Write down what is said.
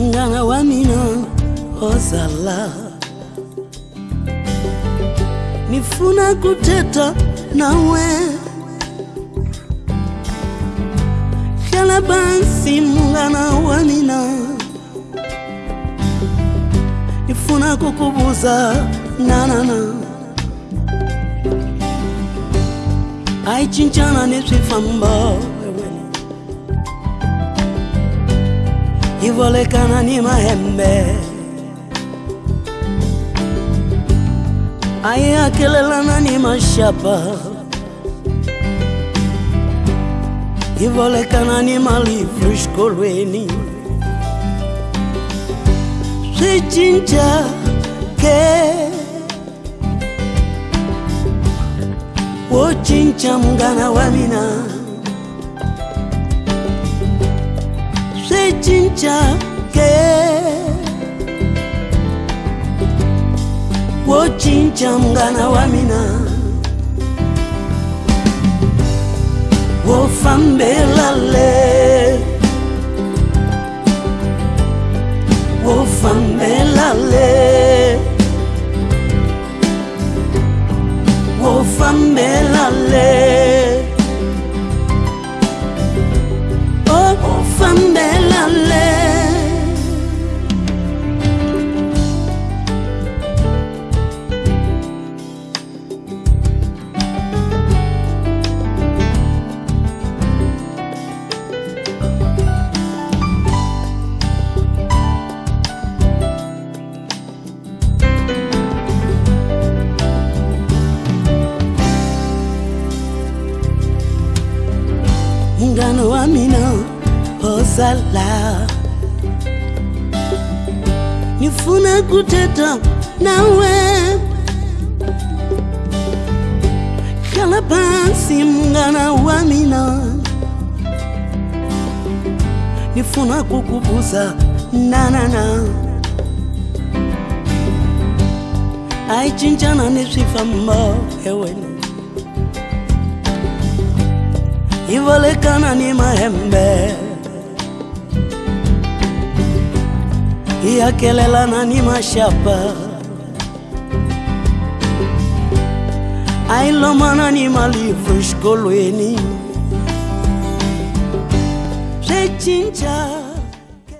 nganga wa mino ozala. Nifuna kuteta nawe. Kala bansi mungana wa mina. Nifuna kukubuza nanana. Aicinchana ni na. Neswifamba ivolekana ni mahembe ayakelelana ni mashapa ivolekana ni malivru xikolweni swi cinca ke wo cinca munghana wa mina le jinja ke wo jinja mngana wa mina. Wo fambelale wo fambelale wo fambelale Oh, fambelale amina oh ozala nifuna kuteta nawe. Kala pasi wa mina nifuna kukubuza nanana. Aichinjana ni swifambo ewena ivolekana ni mahembe iyakelelana ni mashapa ailomana ni malivru xikolweni swi cinca